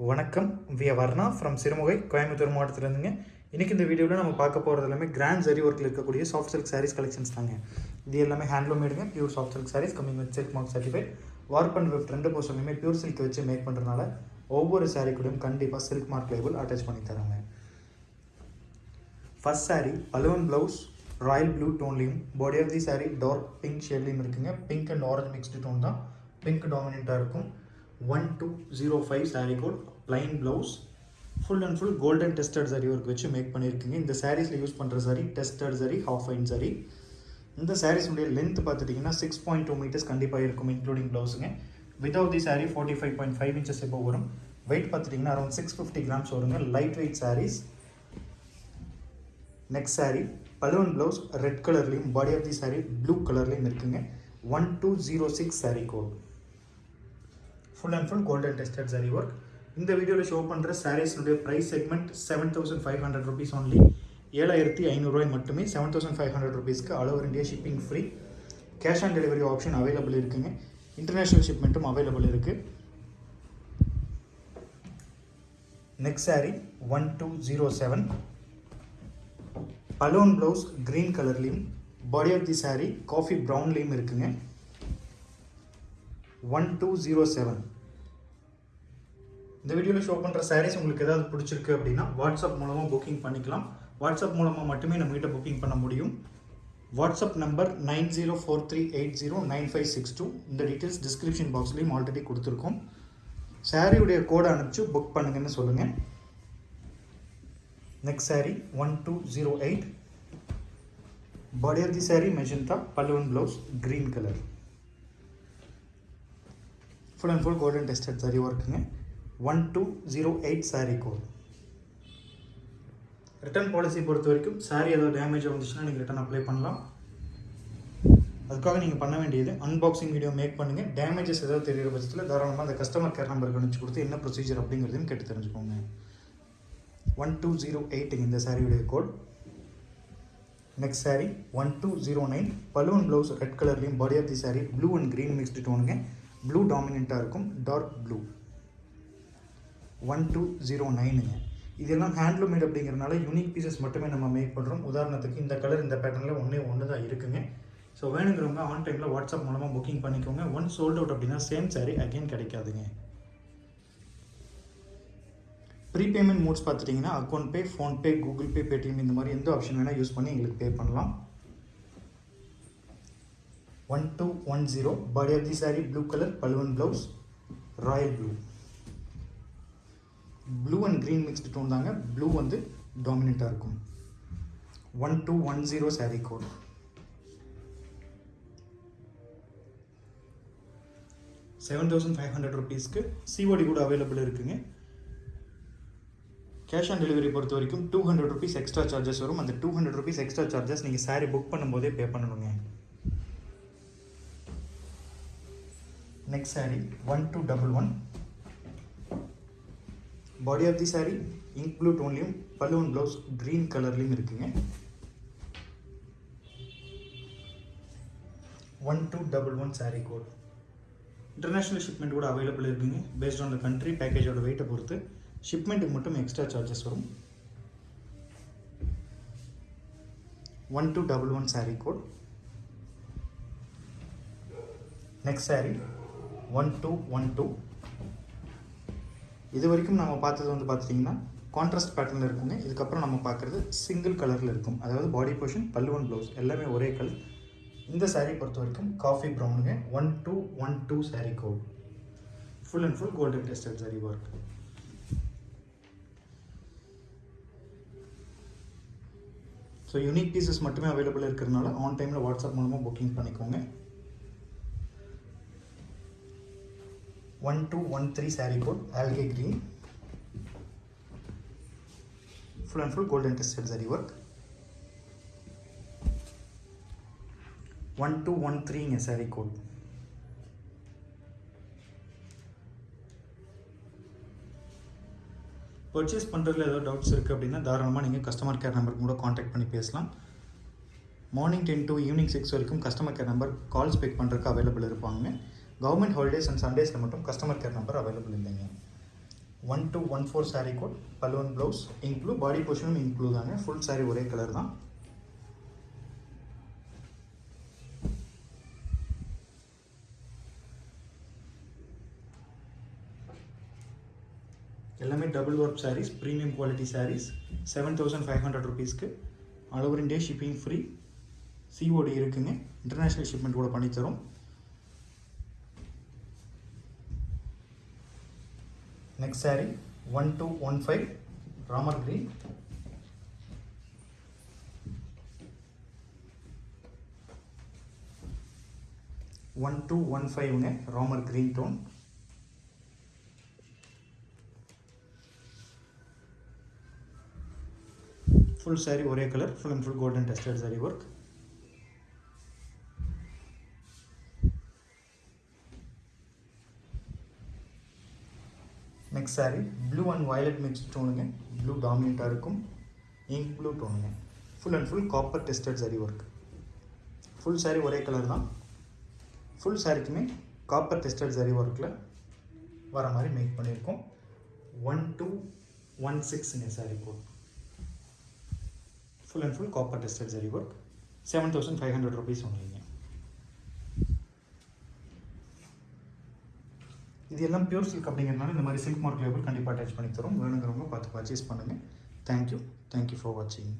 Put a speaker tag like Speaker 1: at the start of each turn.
Speaker 1: வணக்கம். We Varna from Sirumugai Coimbatore மாவட்டத்திலேருந்துங்க. இன்றைக்கி இந்த வீடியோவில் நம்ம பார்க்க போகிறது எல்லாமே கிராண்ட் ஜரி ஒர்க்கில் இருக்கக்கூடிய சாஃப்ட் சில்க் சாரீஸ் கலெக்ஷன்ஸ் தாங்க. இது எல்லாமே handloom மேடுங்க pure soft silk saris coming with silk mark certified warp and weft ரெண்டு போர்ஷன்லையுமே பியூர் சில்க் வச்சு மேக் பண்ணுறதுனால ஒவ்வொரு சாரீ கூடயும் கண்டிப்பாக சில்க் மார்க் லேபிள் அட்டாச் பண்ணி தராங்க. First sari pallu and blouse royal blue டோன்லேயும் body of the sari dark pink ஷேட்லேயும் இருக்குங்க. Pink and orange mixed tone தான். பிங்க் டாமினண்ட்டாக இருக்கும். One two zero five sari code plain blouse full and full golden tested zari work வச்சு மேக் பண்ணியிருக்குங்க. இந்த சாரீஸில் use பண்ணுற சரி டெஸ்டட் சரி ஹாஃப் ஐன் சரி இந்த சாரீஸுடைய லென்த் பார்த்துட்டிங்கன்னா சிக்ஸ் பாயிண்ட் டூ மீட்டர்ஸ் கண்டிப்பாக இருக்கும் including ப்ளவுஸுங்க without the sari forty five point five inches எப்போ வரும். வெயிட் பார்த்துட்டிங்கன்னா அரௌண்ட் சிக்ஸ் ஃபிஃப்டி கிராம்ஸ் வருங்க. Light weight saris next sari pallu and blouse red கலர்லேயும் body of the sari blue கலர்லேயும் இருக்குங்க. One two zero six sari code full and full golden tested saree work இந்த வீடியோவில் show பண்ணுற சாரீஸ்னுடைய price segment seven thousand five hundred rupees only ஏழாயிரத்தி ஐநூறுரூவாய் மட்டுமே seven thousand five hundred ருபீஸ்க்கு all over India shipping free cash on delivery option available இருக்குங்க. International ஷிப்மெண்ட்டும் available இருக்குது next saree one two zero seven pallu and blouse green கலர்லேயும் body of the sari coffee ப்ரௌன்லேயும் இருக்குங்க. One two zero seven இந்த வீடியோவில் show பண்ணுற சாரீஸ் உங்களுக்கு ஏதாவது பிடிச்சிருக்கு அப்படின்னா வாட்ஸ்அப் மூலமாக புக்கிங் பண்ணிக்கலாம். வாட்ஸ்அப் மூலமாக மட்டுமே நம்மகிட்ட புக்கிங் பண்ண முடியும். WhatsApp number nine zero four three eight zero nine five six two இந்த டீட்டெயில்ஸ் டிஸ்கிரிப்ஷன் பாக்ஸ்லேயும் ஆல்ரெடி கொடுத்துருக்கோம். சாரியுடைய கோடை அனுப்பிச்சு புக் பண்ணுங்கன்னு சொல்லுங்கள் next saree one two zero eight body of the saree magenta pallu and blouse green colour full and full golden tested saree ஒர்க்குங்க one two zero eight saree code return policy பொறுத்த வரைக்கும் saree ஏதாவது damage வந்துச்சுன்னா நீங்கள் return apply பண்ணலாம். அதுக்காக நீங்கள் பண்ண வேண்டியது அன்பாக்சிங் வீடியோ மேக் பண்ணுங்கள் டேமேஜஸ் ஏதாவது தெரியுற பட்சத்தில் தாராளமாக அந்த கஸ்டமர் கேர் நம்பருக்கு அனுப்பிச்சு கொடுத்து என்ன ப்ரொசீஜர் அப்படிங்கிறதையும் கேட்டு தெரிஞ்சுக்கோங்க. ஒன் டூ ஜீரோ எயிட்டுங்க இந்த சாரியுடைய code next saree one two zero nine pallu and blouse red கலர்லேயும் body of the saree blue and green mixed டோனுங்க blue டாமினண்ட்டாக இருக்கும் dark blue one two zero நைனுங்க இதெல்லாம் ஹேண்ட்லூம் மேட் அப்படிங்கிறனால யூனிக் பீசஸ் மட்டுமே நம்ம மேக் பண்ணுறோம் உதாரணத்துக்கு இந்த கலர் இந்த பேட்டர்னில் ஒன்றே ஒன்று தான் இருக்குங்க. ஸோ வேணுங்கிறவங்க ஆன் டைமில் வாட்ஸ்அப் மூலமாக புக்கிங் பண்ணிக்கோங்க. ஒன் சோல்ட் அவுட் அப்படின்னா சேம் சாரீ அகைன் கிடைக்காதுங்க. ப்ரீபேமெண்ட் மோட்ஸ் பார்த்துட்டிங்கன்னா account pay PhonePe Google Pay Paytm இந்த மாதிரி எந்த ஆப்ஷன் வேணால் யூஸ் பண்ணி எங்களுக்கு பே பண்ணலாம். One two one zero body of the saree blue colour pallu and blouse royal blue blue and green mixed tone தாங்க. Blue வந்து டாமினண்ட்டாக இருக்கும். One two one zero sari code seven thousand five hundred ருபீஸ்க்கு COD கூட available இருக்குங்க. Cash on delivery பொறுத்த வரைக்கும் two hundred rupees extra charges வரும். அந்த two hundred rupees extra charges நீங்கள் சாரீ புக் பண்ணும்போதே பே பண்ணணுங்க. Next saree one two double one body of the saree ink blue டோன்லேயும் pallu and blouse green கலர்லேயும் இருக்குங்க one two double one saree code international shipment கூட available இருக்குங்க. Based on the country பேக்கேஜோட வெயிட்டை பொறுத்து ஷிப்மெண்ட்டுக்கு மட்டும் எக்ஸ்ட்ரா சார்ஜஸ் வரும். One two double one saree code next saree one two one two இது வரைக்கும் நம்ம பார்த்தது வந்து பார்த்துட்டிங்கன்னா கான்ட்ராஸ்ட் பேட்டர்னில் இருக்குங்க. இதுக்கப்புறம் நம்ம பார்க்குறது சிங்கிள் கலரில் இருக்கும். அதாவது பாடி போர்ஷன் பல்லுவன் ப்ளவுஸ் எல்லாமே ஒரே கலர் இந்த சாரீ பொறுத்த வரைக்கும் coffee ப்ரௌனுங்க one two one two sari code full and full golden tested saree work so unique pieces மட்டுமே அவைலபிள் இருக்கிறதுனால ஆன் டைமில் வாட்ஸ்அப் மூலமாக புக்கிங் பண்ணிக்கோங்க. One two one three saree code algae green full and full golden tested saree work one two one த்ரீங்க saree code purchase பண்ணுறதுல ஏதோ doubts இருக்குது அப்படின்னா தாராளமாக நீங்கள் கஸ்டமர் கேர் நம்பருக்கு கூட காண்டாக்ட் பண்ணி பேசலாம். Morning ten to evening six வரைக்கும் customer care number calls pick பண்ணுறதுக்கு அவைலபிள் இருப்பாங்க. கவர்மெண்ட் ஹாலிடேஸ் அண்ட் சண்டேஸில் மட்டும் கஸ்டமர் கேர் நம்பர் அவைலபிள் இல்லைங்க. One two one four saree code pallu and blouse include body போர்ஷனும் இன்க்ளூ தாங்க. ஃபுல் saree ஒரே colour தான். எல்லாமே double work saris premium quality saris seven thousand five hundred ருபீஸ்க்கு all over India shipping free COD இருக்குங்க. International shipment கூட பண்ணித்தரோம். Next saree one two one five Ramar green one two one ஃபைவ்ங்க Ramar green tone full saree ஒரே colour full and full golden tested saree work next saree blue and violet mix டோனுங்க blue டாமினண்ட்டாக இருக்கும் ink blue டோனுங்க full and full copper tested saree work full saree ஒரே colour தான். Full சாரிக்குமே copper tested saree ஒர்க்கில் வர மாதிரி make பண்ணியிருக்கோம். One two one சிக்ஸுங்க saree code full and full copper tested saree work seven thousand five hundred rupees ஒன்றுங்க இது எல்லாம் பியூர் சில்க் அப்படிங்கிறதுனால இந்த மாதிரி சில்க் மார்க் லேபிள் கண்டிப்பாக அட்டாச் பண்ணி தரோம். வேணுங்கிறவங்க பார்த்து பர்ச்சேஸ் பண்ணுங்கள் தேங்க்யூ தேங்க்யூ ஃபார் வாட்சிங்